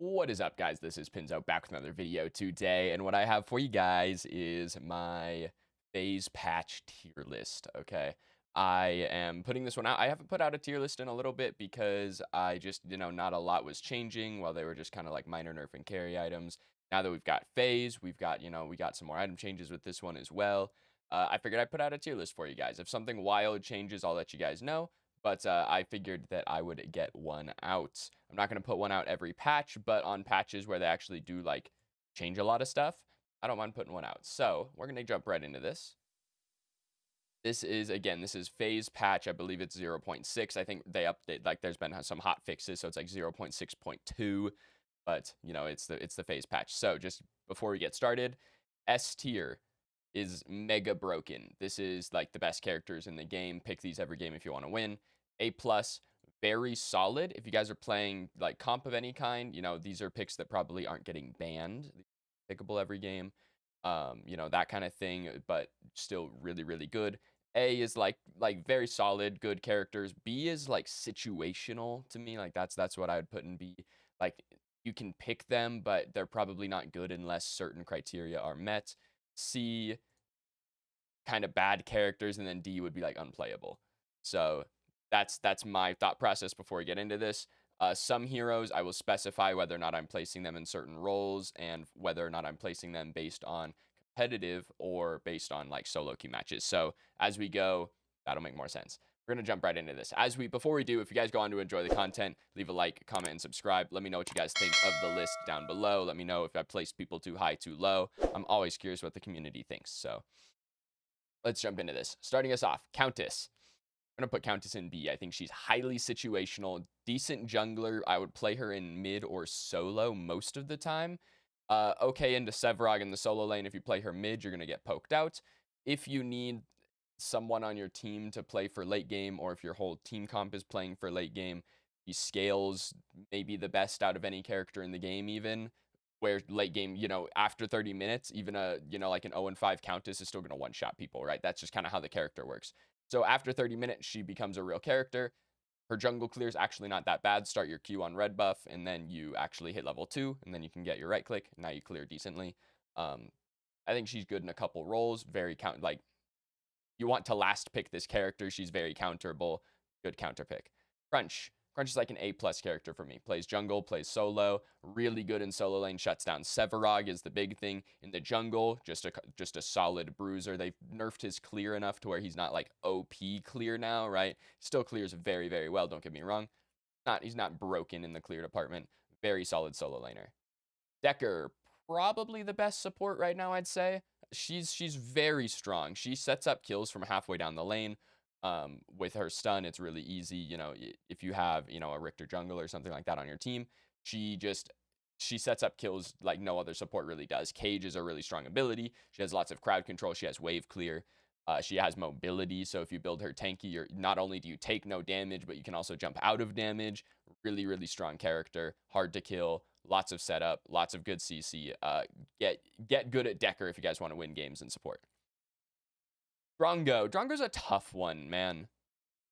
What is up, guys? This is Pinzo back with another video today, and what I have for you guys is my phase patch tier list, okay? I am putting this one out. I haven't put out a tier list in a little bit because I just, you know, not a lot was changing while they were just kind of like minor nerf and carry items. Now that we've got phase, we've got, you know, we got some more item changes with this one as well. Uh, I figured I'd put out a tier list for you guys. If something wild changes, I'll let you guys know but uh, I figured that I would get one out. I'm not going to put one out every patch, but on patches where they actually do like change a lot of stuff, I don't mind putting one out. So we're going to jump right into this. This is, again, this is phase patch. I believe it's 0.6. I think they update, like there's been some hot fixes, so it's like 0.6.2, but you know, it's the, it's the phase patch. So just before we get started, S tier is mega broken. This is like the best characters in the game. Pick these every game if you want to win. A plus, very solid. If you guys are playing like comp of any kind, you know, these are picks that probably aren't getting banned. Pickable every game. Um, you know, that kind of thing, but still really, really good. A is like like very solid, good characters. B is like situational to me. Like that's that's what I would put in B. Like you can pick them, but they're probably not good unless certain criteria are met. C kind of bad characters, and then D would be like unplayable. So that's that's my thought process before we get into this. Uh, some heroes, I will specify whether or not I'm placing them in certain roles and whether or not I'm placing them based on competitive or based on like solo queue matches. So as we go, that'll make more sense. We're gonna jump right into this. As we before we do, if you guys go on to enjoy the content, leave a like, comment, and subscribe. Let me know what you guys think of the list down below. Let me know if I placed people too high, too low. I'm always curious what the community thinks. So let's jump into this. Starting us off, Countess. I'm going to put Countess in B. I think she's highly situational, decent jungler. I would play her in mid or solo most of the time. Uh, okay into Sevarog in the solo lane. If you play her mid, you're going to get poked out. If you need someone on your team to play for late game, or if your whole team comp is playing for late game, he scales maybe the best out of any character in the game even where late game, you know, after 30 minutes, even a, you know, like an 0 and 5 Countess is still going to one shot people, right? That's just kind of how the character works. So after 30 minutes, she becomes a real character. Her jungle clear is actually not that bad. Start your Q on red buff, and then you actually hit level 2, and then you can get your right click. Now you clear decently. Um, I think she's good in a couple roles. Very count, like, you want to last pick this character. She's very counterable. Good counter pick. Crunch. Crunch is like an A plus character for me. Plays jungle, plays solo, really good in solo lane, shuts down Sevarog is the big thing. In the jungle, just a just a solid bruiser. They've nerfed his clear enough to where he's not like OP clear now, right? Still clears very, very well, don't get me wrong. Not he's not broken in the clear department. Very solid solo laner. Dekker, probably the best support right now, I'd say. She's she's very strong. She sets up kills from halfway down the lane um, with her stun, it's really easy. You know, if you have, you know, a Riktor jungle or something like that on your team, she just she sets up kills like no other support really does. Cage is a really strong ability. She has lots of crowd control. She has wave clear. Uh, she has mobility, so if you build her tanky, you're not only do you take no damage, but you can also jump out of damage. Really, really strong character, hard to kill, lots of setup, lots of good CC. Uh, get get good at Dekker if you guys want to win games and support. Drongo. Drongo's a tough one, man.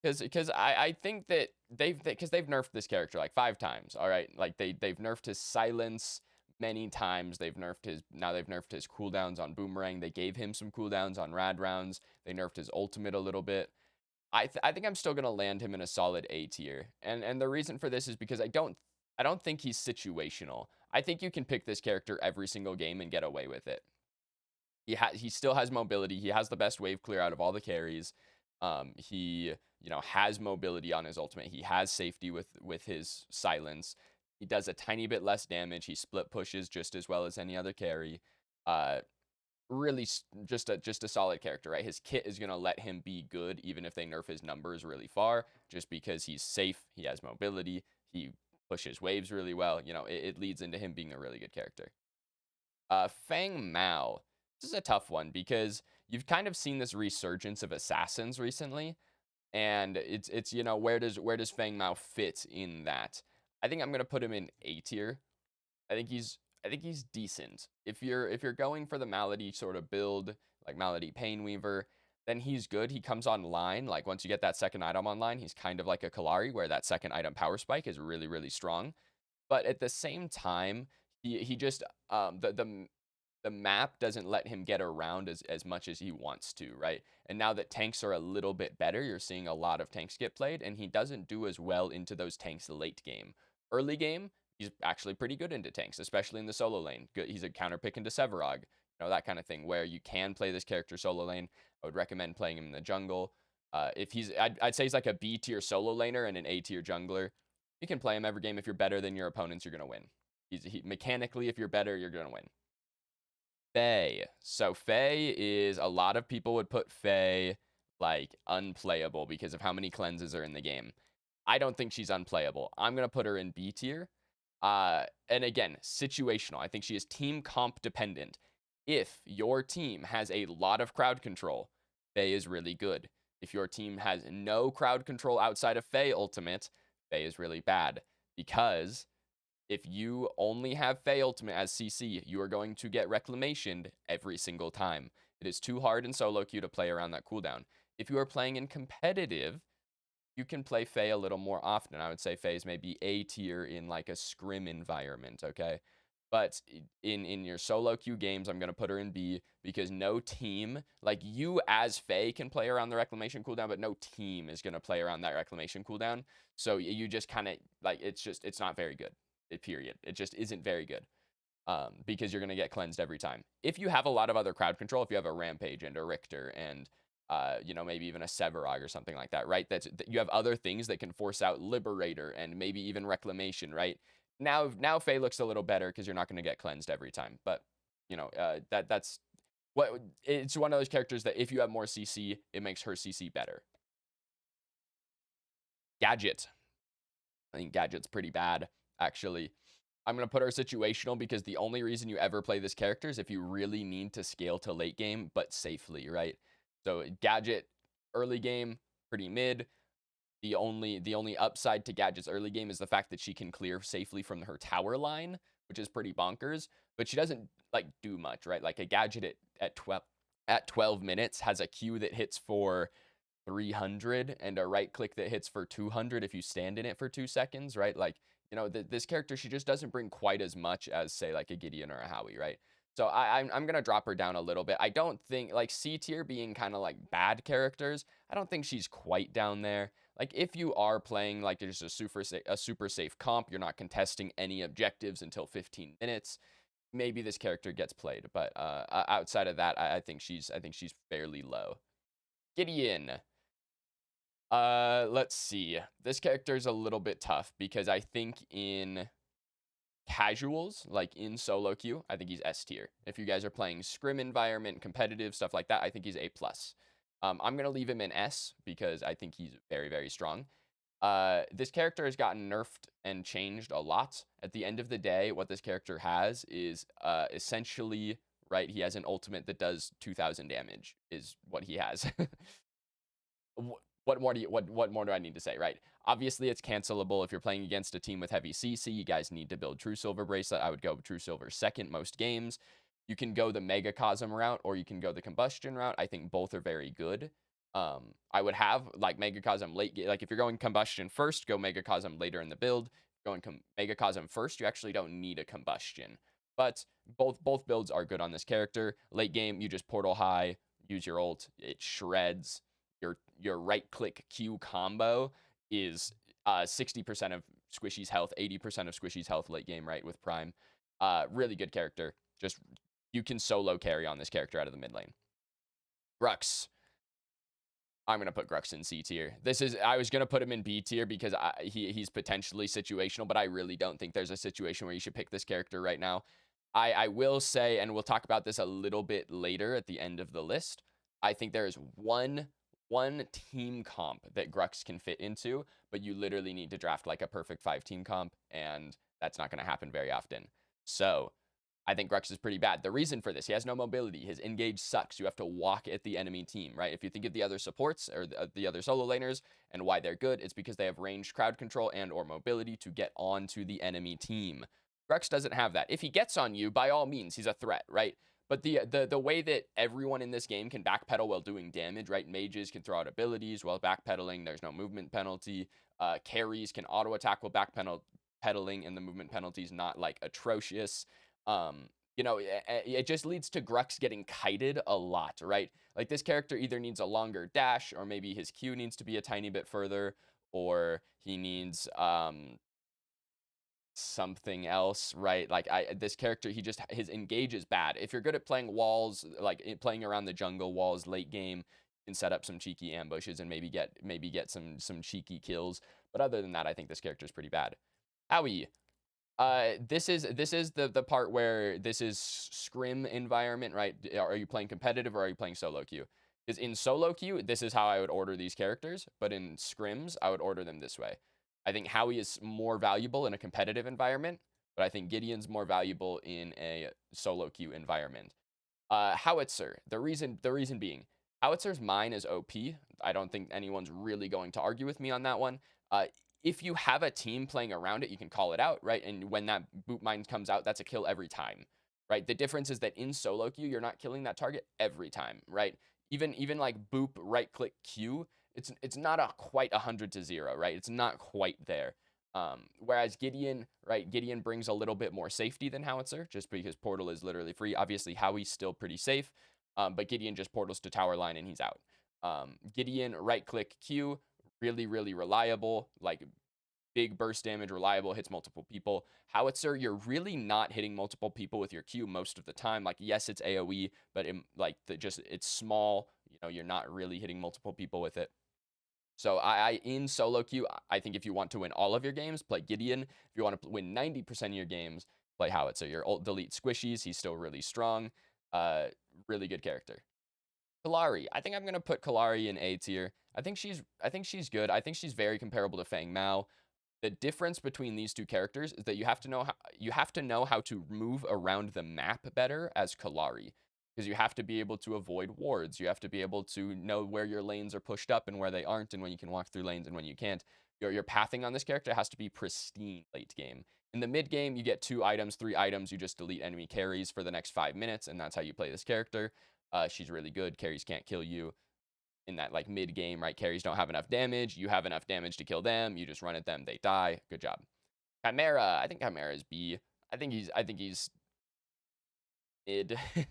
Because because I, I think that they've because they, have nerfed this character like five times. All right, like they they've nerfed his silence many times. They've nerfed his now they've nerfed his cooldowns on boomerang. They gave him some cooldowns on rad rounds. They nerfed his ultimate a little bit. I th I think I'm still gonna land him in a solid A tier. And and the reason for this is because I don't I don't think he's situational. I think you can pick this character every single game and get away with it. He ha- he still has mobility. He has the best wave clear out of all the carries. Um, he you know has mobility on his ultimate. He has safety with with his silence. He does a tiny bit less damage. He split pushes just as well as any other carry. Uh, really just a just a solid character, right? His kit is gonna let him be good even if they nerf his numbers really far, just because he's safe. He has mobility. He pushes waves really well. You know, it, it leads into him being a really good character. Uh, Feng Mao. This is a tough one because you've kind of seen this resurgence of assassins recently, and it's it's you know where does where does Feng Mao fit in that? I think I'm gonna put him in A tier. I think he's I think he's decent. If you're if you're going for the Malady sort of build, like Malady Pain Weaver, then he's good. He comes online. Like once you get that second item online, he's kind of like a Kallari, where that second item power spike is really, really strong. but at the same time, he he just um the the the map doesn't let him get around as, as much as he wants to, right? And now that tanks are a little bit better, you're seeing a lot of tanks get played, and he doesn't do as well into those tanks late game. Early game, he's actually pretty good into tanks, especially in the solo lane. Good, he's a counter pick into Sevarog, you know, that kind of thing, where you can play this character solo lane. I would recommend playing him in the jungle. Uh, if he's, I'd, I'd say he's like a B tier solo laner and an A tier jungler. You can play him every game. If you're better than your opponents, you're going to win. He's he, mechanically, if you're better, you're going to win. Fey. So Fey is a lot of people would put Fey like unplayable because of how many cleanses are in the game. I don't think she's unplayable. I'm gonna put her in B tier. Uh, and again, situational. I think she is team comp dependent. If your team has a lot of crowd control, Fey is really good. If your team has no crowd control outside of Fey Ultimate, Fey is really bad because if you only have Fey Ultimate as CC, you are going to get Reclamationed every single time. It is too hard in solo queue to play around that cooldown. If you are playing in competitive, you can play Fey a little more often. I would say Fey is maybe A tier in like a scrim environment, okay? But in in your solo queue games, I'm gonna put her in B because no team, like you as Fey, can play around the reclamation cooldown, but no team is gonna play around that reclamation cooldown. So you just kind of like it's just it's not very good period. It just isn't very good um, because you're going to get cleansed every time. If you have a lot of other crowd control, if you have a Rampage and a Riktor and, uh, you know, maybe even a Sevarog or something like that, right? That's that you have other things that can force out Liberator and maybe even Reclamation, right? Now, now Fey looks a little better because you're not going to get cleansed every time. But, you know, uh, that that's what it's one of those characters that if you have more CC, it makes her CC better. Gadget. I think Gadget's pretty bad actually. I'm going to put her situational because the only reason you ever play this character is if you really need to scale to late game, but safely, right? So Gadget, early game, pretty mid. The only the only upside to Gadget's early game is the fact that she can clear safely from her tower line, which is pretty bonkers. But she doesn't like do much, right? Like a Gadget at, at 12 at 12 minutes has a Q that hits for 300 and a right click that hits for 200 if you stand in it for two seconds, right? Like you know, th- this character, she just doesn't bring quite as much as, say, like a Gideon or a Howie, right? So I, I'm, I'm going to drop her down a little bit. I don't think, like, C tier being kind of like bad characters, I don't think she's quite down there. Like, if you are playing, like, just a super, sa- a super safe comp, you're not contesting any objectives until 15 minutes, maybe this character gets played. But uh, outside of that, I, I think she's, I think she's fairly low. Gideon. Uh, let's see. This character is a little bit tough because I think in casuals, like in solo queue, I think he's S tier. If you guys are playing scrim environment, competitive stuff like that, I think he's A plus. Um, I'm gonna leave him in S because I think he's very very strong. Uh, this character has gotten nerfed and changed a lot. At the end of the day, what this character has is uh, essentially right. He has an ultimate that does 2,000 damage. Is what he has. what more do you what what more do I need to say, right? Obviously, it's cancelable if you're playing against a team with heavy CC. You guys need to build True Silver Bracelet. I would go True Silver second most games. You can go the Megacosm route or you can go the Combustion route. I think both are very good. Um, I would have like Megacosm late, like if you're going Combustion first, go Megacosm later in the build. Going com- Megacosm first, you actually don't need a Combustion. But both both builds are good on this character. Late game, you just Portal High, use your ult, it shreds your your right click Q combo is uh 60% of Squishy's health, 80% of Squishy's health late game, right, with Prime. Uh really good character. Just you can solo carry on this character out of the mid lane. Grux. I'm gonna put Grux in C tier. This is I was gonna put him in B tier because I, he he's potentially situational, but I really don't think there's a situation where you should pick this character right now. I I will say, and we'll talk about this a little bit later at the end of the list. I think there is one one team comp that Grux can fit into, but you literally need to draft like a perfect five team comp, and that's not going to happen very often. So I think Grux is pretty bad. The reason for this, he has no mobility. His engage sucks. You have to walk at the enemy team, right? If you think of the other supports or the, uh, the other solo laners and why they're good, it's because they have ranged crowd control and or mobility to get onto the enemy team. Grux doesn't have that. If he gets on you, by all means, he's a threat, right? But the the the way that everyone in this game can backpedal while doing damage, right? Mages can throw out abilities while backpedaling. There's no movement penalty. Uh, carries can auto attack while backpedaling and the movement penalty is not like atrocious. Um, you know, it, it just leads to Grux getting kited a lot, right? Like this character either needs a longer dash or maybe his Q needs to be a tiny bit further or he needs um something else, right? Like I this character, he just his engage is bad. If you're good at playing walls, like playing around the jungle walls late game, can set up some cheeky ambushes and maybe get maybe get some some cheeky kills. But other than that, I think this character is pretty bad. Howie, uh, this is this is the the part where this is scrim environment, right? Are you playing competitive or are you playing solo queue? Because in solo queue, this is how I would order these characters, but in scrims, I would order them this way. I think Howie is more valuable in a competitive environment, but I think Gideon's more valuable in a solo queue environment. Uh, Howitzer, the reason the reason being, Howitzer's mine is OP. I don't think anyone's really going to argue with me on that one. Uh, if you have a team playing around it, you can call it out, right? And when that boop mine comes out, that's a kill every time, right? The difference is that in solo queue, you're not killing that target every time, right? Even even like boop right click Q it's it's not a quite hundred to zero, right? It's not quite there. Um, whereas Gideon, right, Gideon brings a little bit more safety than Howitzer, just because Portal is literally free. Obviously, Howie's still pretty safe, um, but Gideon just portals to tower line and he's out. Um, Gideon, right click Q, really, really reliable, like big burst damage, reliable, hits multiple people. Howitzer, you're really not hitting multiple people with your Q most of the time. Like, yes, it's AoE, but it, like the, just it's small. You know, you're not really hitting multiple people with it. So I, I, in solo queue, I think if you want to win all of your games, play Gideon. If you want to win 90% of your games, play Howitzer. Your ult delete squishies. He's still really strong. Uh, really good character. Kallari. I think I'm gonna put Kallari in A tier. I think she's I think she's good. I think she's very comparable to Feng Mao. The difference between these two characters is that you have to know how you have to know how to move around the map better as Kallari because you have to be able to avoid wards. You have to be able to know where your lanes are pushed up and where they aren't, and when you can walk through lanes and when you can't. Your, your pathing on this character has to be pristine late game. In the mid game, you get two items, three items. You just delete enemy carries for the next five minutes, and that's how you play this character. Uh, she's really good. Carries can't kill you in that like mid game, right? Carries don't have enough damage. You have enough damage to kill them. You just run at them, they die. Good job. Khaimera. I think Khaimera is B. I think he's I think he's mid.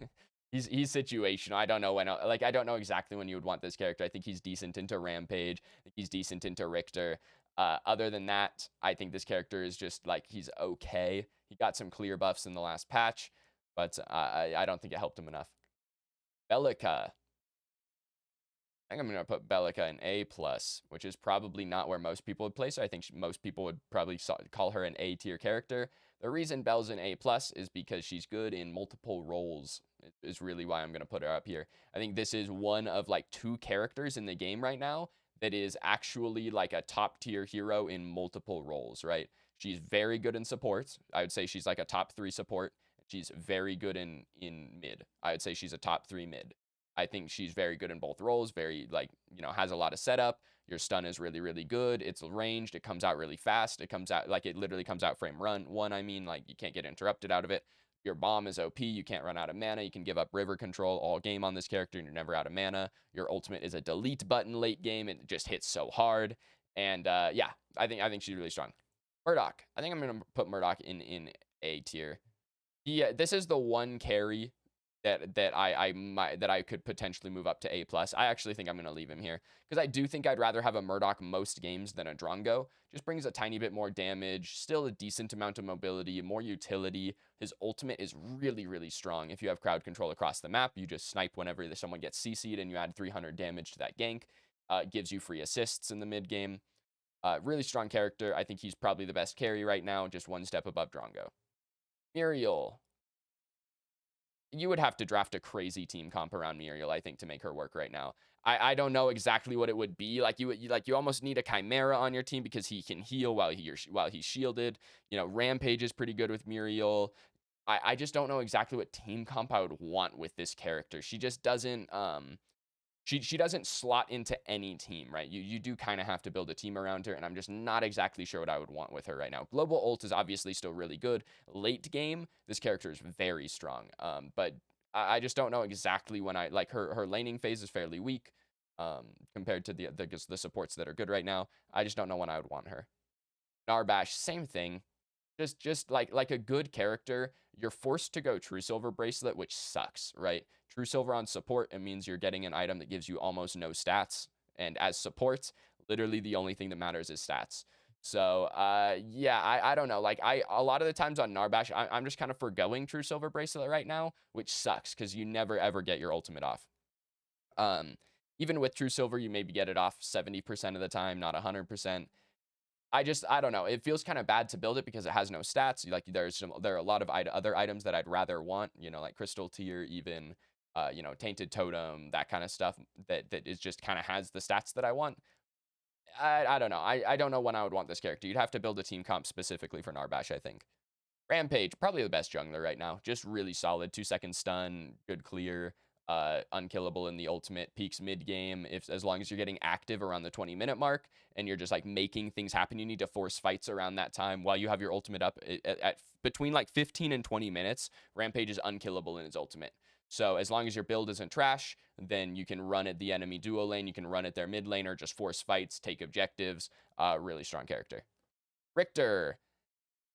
he's he's situational. I don't know when like I don't know exactly when you would want this character. I think he's decent into Rampage. He's decent into Riktor. Uh, other than that, I think this character is just like he's okay. He got some clear buffs in the last patch, but uh, I I don't think it helped him enough. Belica. I think I'm gonna put Belica in A plus, which is probably not where most people would place her. I think most people would probably call her an A tier character. The reason Belle's an A plus is because she's good in multiple roles is really why I'm going to put her up here. I think this is one of like two characters in the game right now that is actually like a top tier hero in multiple roles, right? She's very good in supports. I would say she's like a top three support. She's very good in in mid. I would say she's a top three mid. I think she's very good in both roles. Very like you know has a lot of setup. Your stun is really really good. It's ranged. It comes out really fast. It comes out like it literally comes out frame run one. I mean like you can't get interrupted out of it. Your bomb is OP. You can't run out of mana. You can give up river control all game on this character and you're never out of mana. Your ultimate is a delete button late game. It just hits so hard. And uh, yeah, I think I think she's really strong. Murdock. I think I'm gonna put Murdock in in A tier. Yeah, this is the one carry that that I I might that I could potentially move up to A plus. I actually think I'm gonna leave him here because I do think I'd rather have a Murdock most games than a Drongo. Just brings a tiny bit more damage, still a decent amount of mobility, more utility. His ultimate is really really strong. If you have crowd control across the map, you just snipe whenever someone gets CC'd and you add 300 damage to that gank. Uh, gives you free assists in the mid game. Uh, really strong character. I think he's probably the best carry right now, just one step above Drongo. Muriel, you would have to draft a crazy team comp around Muriel, I think, to make her work right now. I, I don't know exactly what it would be. Like you, you like you almost need a Khaimera on your team because he can heal while he while he's shielded. You know, Rampage is pretty good with Muriel. I, I just don't know exactly what team comp I would want with this character. She just doesn't um she she doesn't slot into any team, right? You you do kind of have to build a team around her, and I'm just not exactly sure what I would want with her right now. Global ult is obviously still really good. Late game, this character is very strong. Um, but I, I just don't know exactly when I like her her laning phase is fairly weak. Um, compared to the, the the supports that are good right now. I just don't know when I would want her. Narbash, same thing. Just just like like a good character, you're forced to go True Silver Bracelet, which sucks, right? True Silver on support, it means you're getting an item that gives you almost no stats. And as support, literally the only thing that matters is stats. So, uh, yeah, I, I don't know. Like, I a lot of the times on Narbash, I, I'm just kind of forgoing True Silver Bracelet right now, which sucks because you never ever get your ultimate off. Um, even with True Silver, you maybe get it off 70% of the time, not 100%. I just I don't know. It feels kind of bad to build it because it has no stats. Like there's some there are a lot of other items that I'd rather want. You know, like Crystal tier, even uh, you know, Tainted Totem, that kind of stuff that that is just kind of has the stats that I want. I I don't know. I I don't know when I would want this character. You'd have to build a team comp specifically for Narbash, I think. Rampage, probably the best jungler right now. Just really solid. Two second stun, good clear uh, unkillable in the ultimate peaks mid game. If as long as you're getting active around the 20 minute mark and you're just like making things happen, you need to force fights around that time while you have your ultimate up at, at between like 15 and 20 minutes. Rampage is unkillable in his ultimate. So as long as your build isn't trash, then you can run at the enemy duo lane, you can run at their mid lane or just force fights, take objectives. Uh, really strong character. Riktor,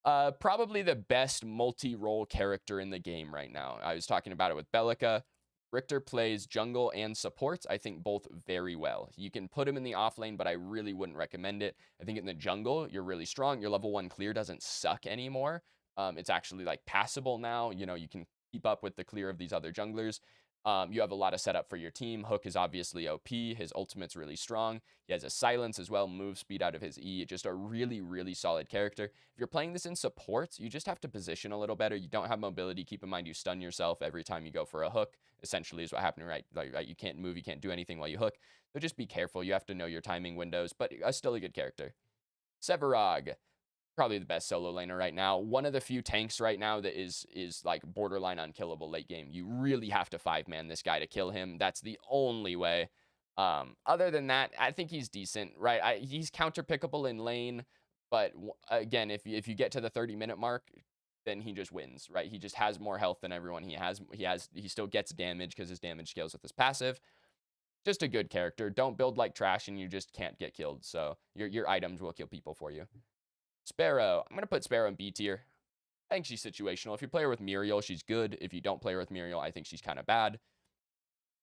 uh, probably the best multi-role character in the game right now. I was talking about it with Belica. Riktor plays jungle and support, I think both very well. You can put him in the off lane, but I really wouldn't recommend it. I think in the jungle, you're really strong. Your level one clear doesn't suck anymore. Um, it's actually like passable now. You know, you can keep up with the clear of these other junglers. Um, you have a lot of setup for your team. Hook is obviously OP. His ultimate's really strong. He has a silence as well, move speed out of his E. Just a really, really solid character. If you're playing this in support, you just have to position a little better. You don't have mobility. Keep in mind you stun yourself every time you go for a hook. Essentially is what happened, right? Like, right? You can't move, you can't do anything while you hook. So just be careful. You have to know your timing windows, but uh, still a good character. Sevarog probably the best solo laner right now. One of the few tanks right now that is is like borderline unkillable late game. You really have to five man this guy to kill him. That's the only way. Um, other than that, I think he's decent, right? I, he's counter pickable in lane, but again, if if you get to the 30 minute mark, then he just wins, right? He just has more health than everyone. He has he has he still gets damage because his damage scales with his passive. Just a good character. Don't build like trash and you just can't get killed. So your your items will kill people for you. Sparrow. I'm going to put Sparrow in B tier. I think she's situational. If you play her with Muriel, she's good. If you don't play her with Muriel, I think she's kind of bad.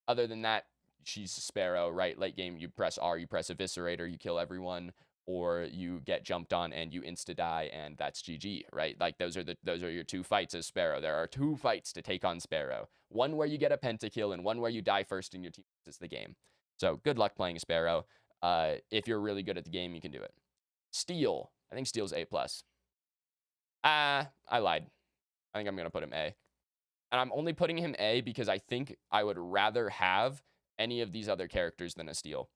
Other than that, she's Sparrow, right? Late game, you press R, you press Eviscerator, you kill everyone, or you get jumped on and you insta die, and that's GG, right? Like those are the those are your two fights as Sparrow. There are two fights to take on Sparrow. One where you get a pentakill, and one where you die first and your team is the game. So good luck playing Sparrow. Uh, if you're really good at the game, you can do it. Steel. I think Steel's A+. plus. Ah, uh, I lied. I think I'm to put him A. And I'm only putting him A because I think I would rather have any of these other characters than a Steel.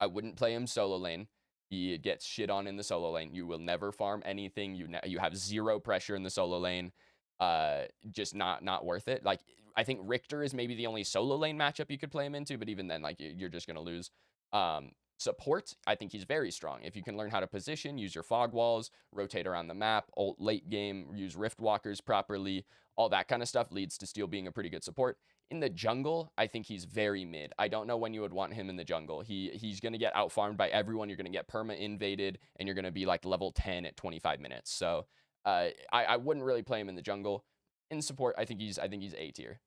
I wouldn't play him solo lane. He gets shit on in the solo lane. You will never farm anything. You you have zero pressure in the solo lane. Uh, just not not worth it. Like I think Riktor is maybe the only solo lane matchup you could play him into, but even then, like you're just gonna lose. Um, Support, I think he's very strong. If you can learn how to position, use your fog walls, rotate around the map, ult late game, use rift walkers properly, all that kind of stuff leads to Steel being a pretty good support. In the jungle, I think he's very mid. I don't know when you would want him in the jungle. He he's going to get out farmed by everyone. You're going to get perma invaded, and you're going to be like level 10 at 25 minutes. So uh, I, I wouldn't really play him in the jungle. In support, I think he's I think he's A tier.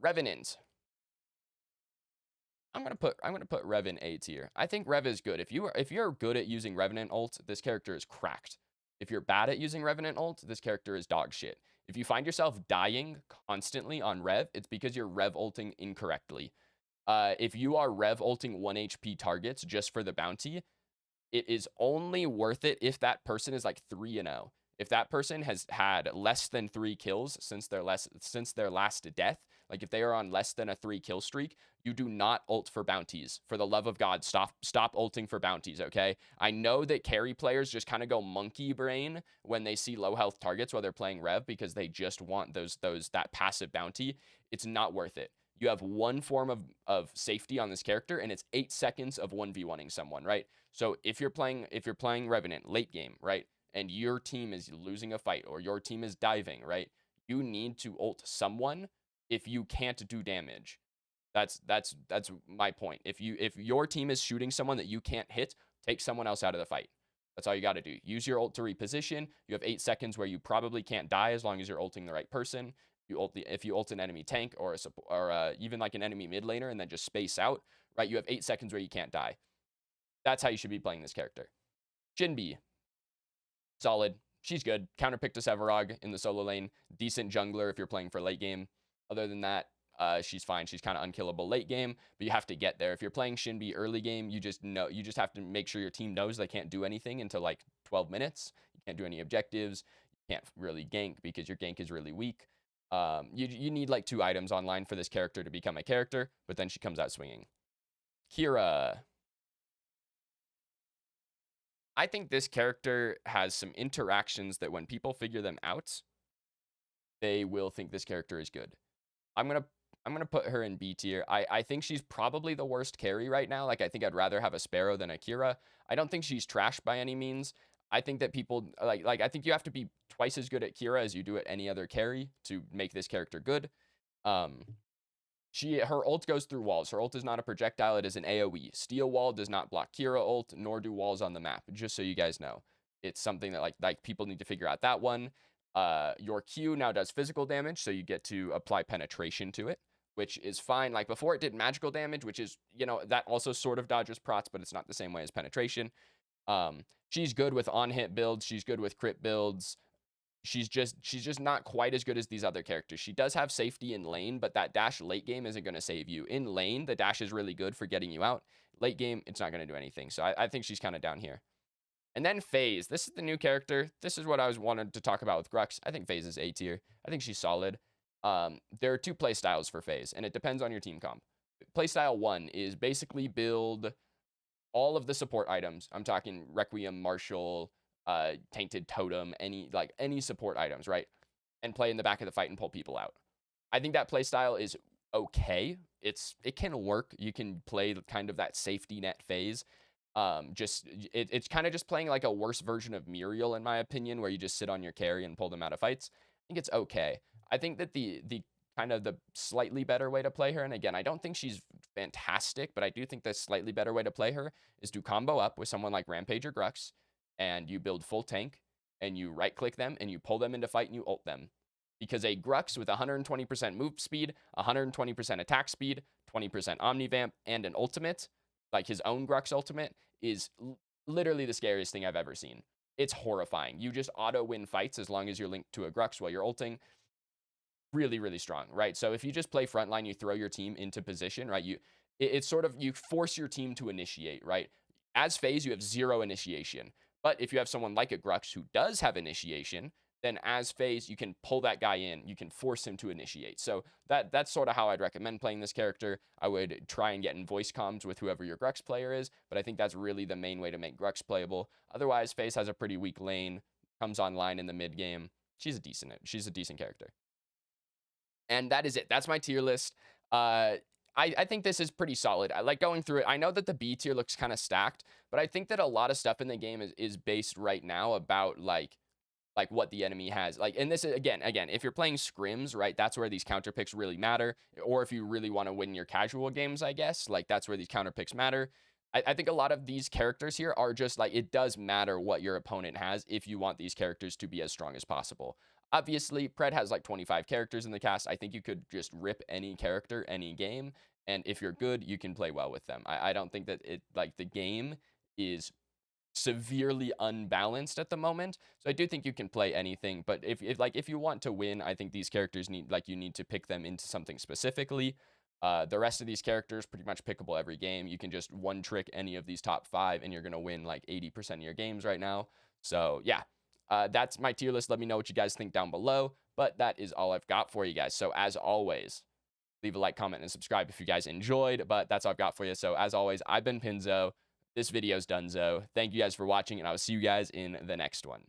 Revenant. I'm gonna put I'm gonna put Rev in A tier. I think Rev is good. If you are if you're good at using Revenant ult, this character is cracked. If you're bad at using Revenant ult, this character is dog shit. If you find yourself dying constantly on Rev, it's because you're Rev ulting incorrectly. Uh, if you are Rev ulting 1 HP targets just for the bounty, it is only worth it if that person is like 3 and 0. If that person has had less than 3 kills since their less since their last death, like if they are on less than a 3 kill streak, you do not ult for bounties. For the love of God, stop stop ulting for bounties, okay? I know that carry players just kind of go monkey brain when they see low health targets while they're playing Rev because they just want those those that passive bounty. It's not worth it. You have one form of, of safety on this character, and it's eight seconds of 1v1ing someone, right? So if you're playing if you're playing Revenant late game, right, and your team is losing a fight or your team is diving, right, you need to ult someone if you can't do damage. That's that's that's my point. If you if your team is shooting someone that you can't hit, take someone else out of the fight. That's all you got to do. Use your ult to reposition. You have eight seconds where you probably can't die as long as you're ulting the right person. You ult the, if you ult an enemy tank or a, or uh, even like an enemy mid laner and then just space out, right? You have eight seconds where you can't die. That's how you should be playing this character. Shinbi, solid. She's good. Counterpick to Sevarog in the solo lane. Decent jungler if you're playing for late game. Other than that, uh, she's fine. She's kind of unkillable late game, but you have to get there. If you're playing Shinbi early game, you just know you just have to make sure your team knows they can't do anything until like 12 minutes. You can't do any objectives. You can't really gank because your gank is really weak. Um, you you need like two items online for this character to become a character, but then she comes out swinging. Kira. I think this character has some interactions that when people figure them out, they will think this character is good. I'm gonna I'm gonna put her in B tier. I I think she's probably the worst carry right now. Like I think I'd rather have a Sparrow than a Kira. I don't think she's trash by any means. I think that people like like I think you have to be twice as good at Kira as you do at any other carry to make this character good. Um, she her ult goes through walls. Her ult is not a projectile; it is an AOE. Steel wall does not block Kira ult, nor do walls on the map. Just so you guys know, it's something that like like people need to figure out that one. Uh, your Q now does physical damage, so you get to apply penetration to it which is fine. Like before, it did magical damage, which is, you know, that also sort of dodges prots, but it's not the same way as penetration. Um, she's good with on-hit builds. She's good with crit builds. She's just she's just not quite as good as these other characters. She does have safety in lane, but that dash late game isn't going to save you. In lane, the dash is really good for getting you out. Late game, it's not going to do anything. So I, I think she's kind of down here. And then Phase. This is the new character. This is what I was wanted to talk about with Grux. I think Phase is A tier. I think she's solid. Um, there are two play styles for Phase, and it depends on your team comp. Playstyle one is basically build all of the support items. I'm talking Requiem, Marshall, uh, Tainted Totem, any like any support items, right? And play in the back of the fight and pull people out. I think that playstyle is okay. It's it can work. You can play kind of that safety net phase. Um, just it, it's kind of just playing like a worse version of Muriel, in my opinion, where you just sit on your carry and pull them out of fights. I think it's okay. I think that the the kind of the slightly better way to play her, and again, I don't think she's fantastic, but I do think the slightly better way to play her is to combo up with someone like Rampage or Grux, and you build full tank, and you right click them, and you pull them into fight, and you ult them. Because a Grux with 120% move speed, 120% attack speed, 20% Omnivamp, and an ultimate, like his own Grux ultimate, is literally the scariest thing I've ever seen. It's horrifying. You just auto win fights as long as you're linked to a Grux while you're ulting really, really strong, right? So if you just play frontline, you throw your team into position, right? You it, it's sort of you force your team to initiate, right? As phase, you have zero initiation. But if you have someone like a Grux who does have initiation, then as Phase, you can pull that guy in. You can force him to initiate. So that that's sort of how I'd recommend playing this character. I would try and get in voice comms with whoever your Grux player is, but I think that's really the main way to make Grux playable. Otherwise, Phase has a pretty weak lane, comes online in the mid game. She's a decent she's a decent character. And that is it. That's my tier list. Uh, I, I think this is pretty solid. I like going through it. I know that the B tier looks kind of stacked, but I think that a lot of stuff in the game is, is based right now about like like what the enemy has. Like, and this is again, again, if you're playing scrims, right, that's where these counter picks really matter. Or if you really want to win your casual games, I guess, like that's where these counter picks matter. I, I think a lot of these characters here are just like it does matter what your opponent has if you want these characters to be as strong as possible. Obviously, Pred has like 25 characters in the cast. I think you could just rip any character, any game, and if you're good, you can play well with them. I, I don't think that it like the game is severely unbalanced at the moment. So I do think you can play anything, but if, if like if you want to win, I think these characters need like you need to pick them into something specifically. Uh, the rest of these characters pretty much pickable every game. You can just one trick any of these top five, and you're gonna win like 80% of your games right now. So yeah, uh, that's my tier list. Let me know what you guys think down below. But that is all I've got for you guys. So as always, leave a like, comment, and subscribe if you guys enjoyed. But that's all I've got for you. So as always, I've been Pinzo. This video's Dunzo. Thank you guys for watching, and I will see you guys in the next one.